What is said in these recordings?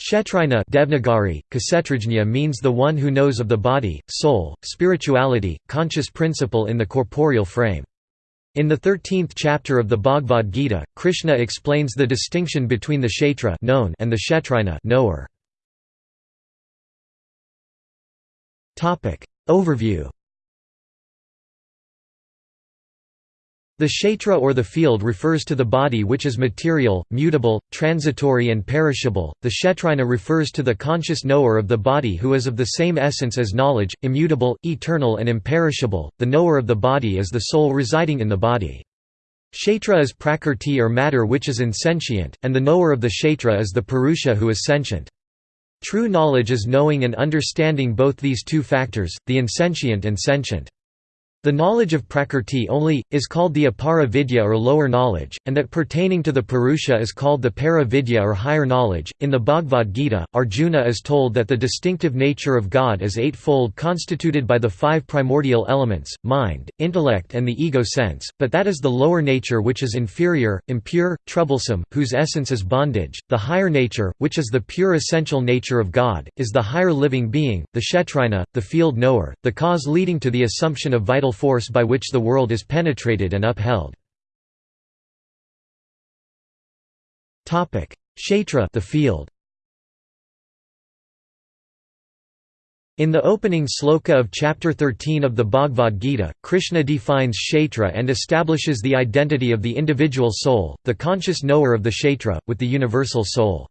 Kshetrajna Devnagari, Kshetrajna means the one who knows of the body, soul, spirituality, conscious principle in the corporeal frame. In the 13th chapter of the Bhagavad Gita, Krishna explains the distinction between the kshetra known and the kshetrajna knower. Overview The kshetra or the field refers to the body which is material, mutable, transitory and perishable, the kshetrajna refers to the conscious knower of the body who is of the same essence as knowledge, immutable, eternal and imperishable, the knower of the body is the soul residing in the body. Kshetra is prakrti or matter which is insentient, and the knower of the kshetra is the purusha who is sentient. True knowledge is knowing and understanding both these two factors, the insentient and sentient. The knowledge of Prakrti only, is called the Apara Vidya or lower knowledge, and that pertaining to the Purusha is called the Para Vidya or higher knowledge. In the Bhagavad Gita, Arjuna is told that the distinctive nature of God is eightfold constituted by the five primordial elements, mind, intellect and the ego sense, but that is the lower nature which is inferior, impure, troublesome, whose essence is bondage. The higher nature, which is the pure essential nature of God, is the higher living being, the Kshetrajna, the field knower, the cause leading to the assumption of vital force by which the world is penetrated and upheld. Kshetra the field. In the opening sloka of chapter 13 of the Bhagavad Gita, Krishna defines kshetra and establishes the identity of the individual soul, the conscious knower of the kshetra, with the universal soul.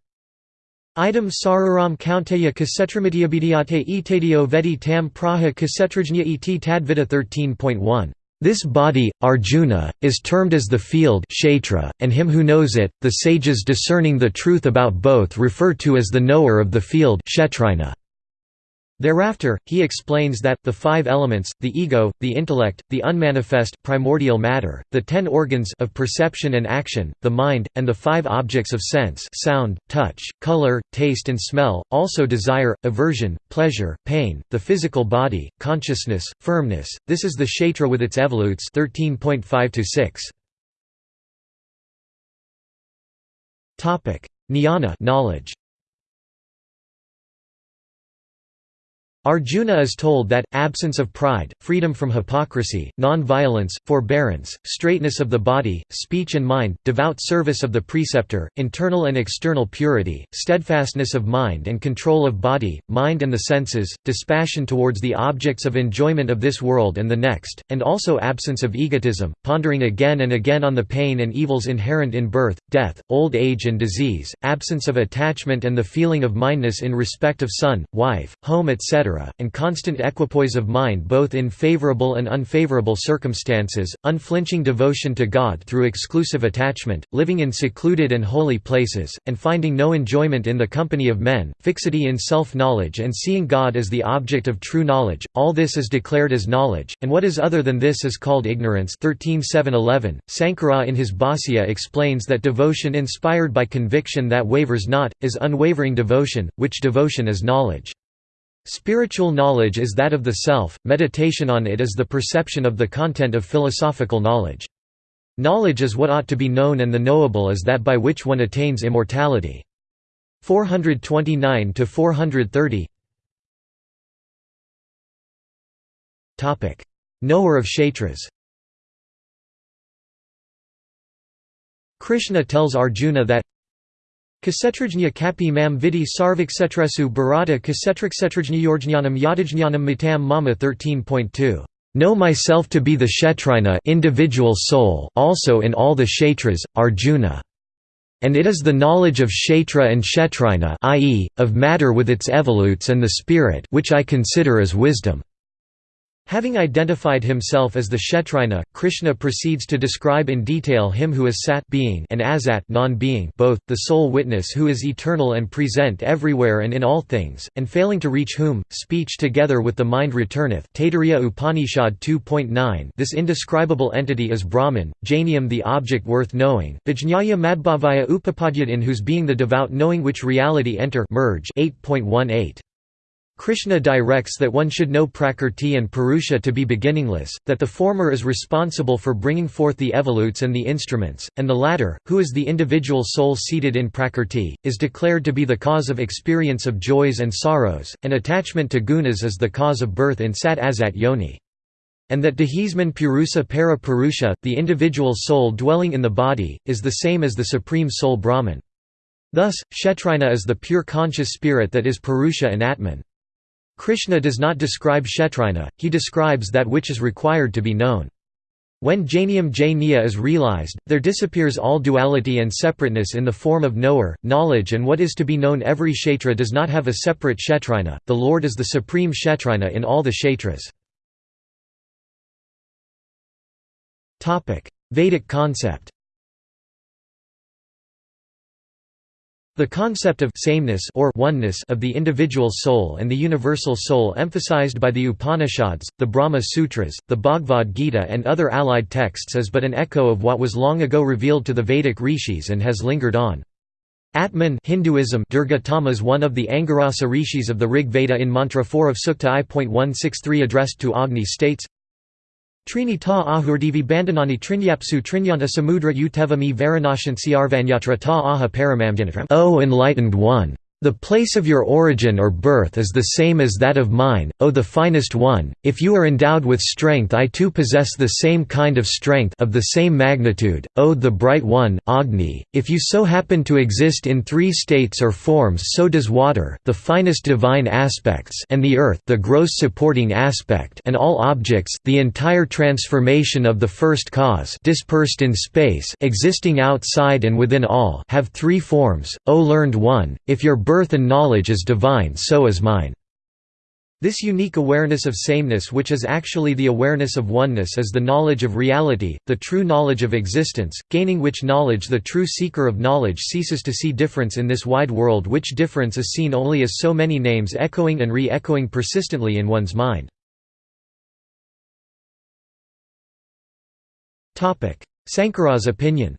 Item sararam kaunteya kasetramidiyabhidiyate etadio vedi tam praha kasetrajnya et tadvita 13.1. This body, Arjuna, is termed as the field and him who knows it, the sages discerning the truth about both refer to as the knower of the field kshetrajna. Thereafter, he explains that, the five elements, the ego, the intellect, the unmanifest primordial matter, the ten organs of perception and action, the mind, and the five objects of sense sound, touch, color, taste and smell, also desire, aversion, pleasure, pain, the physical body, consciousness, firmness, this is the kshetra with its evolutes 13.5–6. Jnana knowledge. Arjuna is told that, absence of pride, freedom from hypocrisy, non-violence, forbearance, straightness of the body, speech and mind, devout service of the preceptor, internal and external purity, steadfastness of mind and control of body, mind and the senses, dispassion towards the objects of enjoyment of this world and the next, and also absence of egotism, pondering again and again on the pain and evils inherent in birth, death, old age and disease, absence of attachment and the feeling of mindness in respect of son, wife, home etc and constant equipoise of mind both in favorable and unfavorable circumstances, unflinching devotion to God through exclusive attachment, living in secluded and holy places, and finding no enjoyment in the company of men, fixity in self-knowledge and seeing God as the object of true knowledge, all this is declared as knowledge, and what is other than this is called ignorance 13.7.11. Sankara in his Bhāsya explains that devotion inspired by conviction that wavers not, is unwavering devotion, which devotion is knowledge. Spiritual knowledge is that of the self, meditation on it is the perception of the content of philosophical knowledge. Knowledge is what ought to be known and the knowable is that by which one attains immortality. 429 to 430 Topic: Knower of Kshetras. Krishna tells Arjuna that Kasetrajnya kapi mam vidi sarviksetresu bharata kasetriksetrajnya yorjnanam yadajnanam matam mama 13.2 Know myself to be the Kshetrajna individual soul also in all the Kshetras, Arjuna. And it is the knowledge of Kshetra and Kshetrajna i.e., of matter with its evolutes and the spirit which I consider as wisdom. Having identified himself as the Kshetrajna, Krishna proceeds to describe in detail him who is sat being and asat non-being both, the sole witness who is eternal and present everywhere and in all things, and failing to reach whom, speech together with the mind returneth. Taittiriya Upanishad 2.9 This indescribable entity is Brahman, Jnaniam the object worth knowing, Vijñāya Madhbhavaya Upapadyat in whose being the devout knowing which reality enter merge 8.18. Krishna directs that one should know Prakrti and Purusha to be beginningless, that the former is responsible for bringing forth the evolutes and the instruments, and the latter, who is the individual soul seated in Prakrti, is declared to be the cause of experience of joys and sorrows, and attachment to gunas is the cause of birth in Sat Asat Yoni. And that Dehisman Purusa Para Purusha, the individual soul dwelling in the body, is the same as the supreme soul Brahman. Thus, Kshetrajna is the pure conscious spirit that is Purusha and Atman. Krishna does not describe Kshetrajna, he describes that which is required to be known. When Jnaniam Jnaya is realized, there disappears all duality and separateness in the form of knower, knowledge and what is to be known every kshetra does not have a separate kshetrajna, the Lord is the supreme kshetrajna in all the kshetras. Vedic concept The concept of sameness or oneness of the individual soul and the universal soul emphasized by the Upanishads, the Brahma Sutras, the Bhagavad Gita and other allied texts is but an echo of what was long ago revealed to the Vedic rishis and has lingered on. Atman Hinduism Dirghatamas one of the Angirasa rishis of the Rig Veda in Mantra 4 of Sukta I.163 addressed to Agni states, Trini ta ahurdivi bandhanani trinyapsu trinyanta samudra utevami varanashansi arvanyatra ta aha paramamdinatram O enlightened one! The place of your origin or birth is the same as that of mine, O the finest one, if you are endowed with strength I too possess the same kind of strength of the same magnitude, O the bright one, Agni, if you so happen to exist in three states or forms so does water the finest divine aspects and the earth the gross supporting aspect and all objects the entire transformation of the first cause dispersed in space existing outside and within all have three forms, O learned one, if your birth and knowledge is divine so is mine." This unique awareness of sameness which is actually the awareness of oneness is the knowledge of reality, the true knowledge of existence, gaining which knowledge the true seeker of knowledge ceases to see difference in this wide world which difference is seen only as so many names echoing and re-echoing persistently in one's mind. Sankara's opinion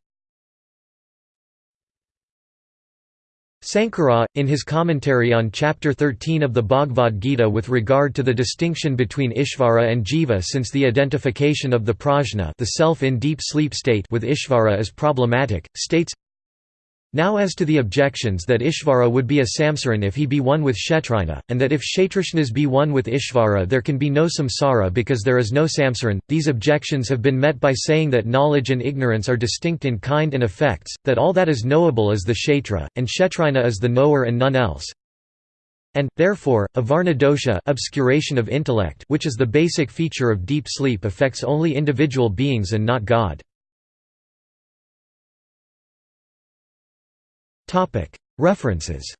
Sankara, in his commentary on Chapter 13 of the Bhagavad Gita with regard to the distinction between Ishvara and Jiva since the identification of the prajna the self in deep sleep state with Ishvara is problematic, states, now as to the objections that Ishvara would be a Samsaran if he be one with Kshetrajna, and that if Kshetrajnas be one with Ishvara there can be no samsara because there is no Samsaran, these objections have been met by saying that knowledge and ignorance are distinct in kind and effects, that all that is knowable is the Kshetra, and Kshetrajna is the knower and none else. And, therefore, avarana dosha obscuration of intellect which is the basic feature of deep sleep affects only individual beings and not God. References